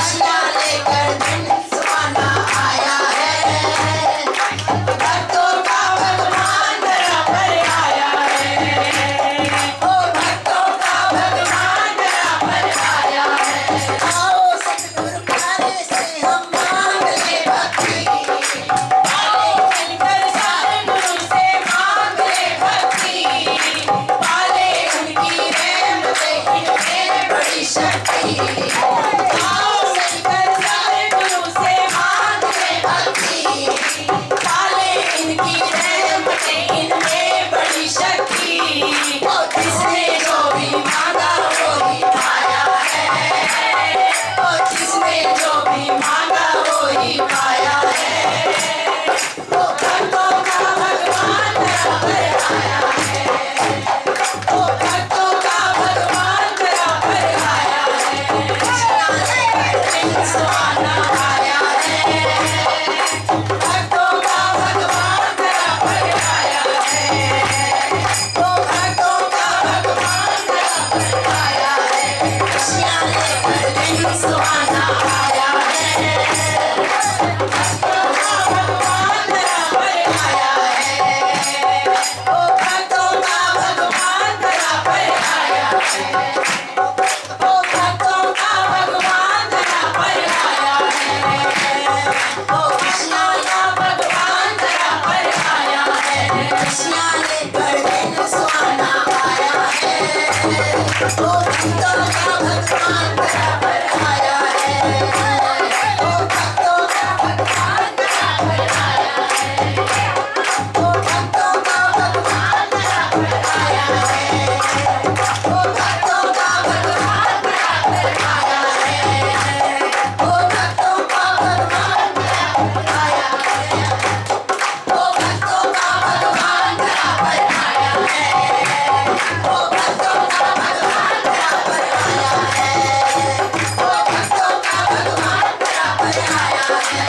是要。Yeah.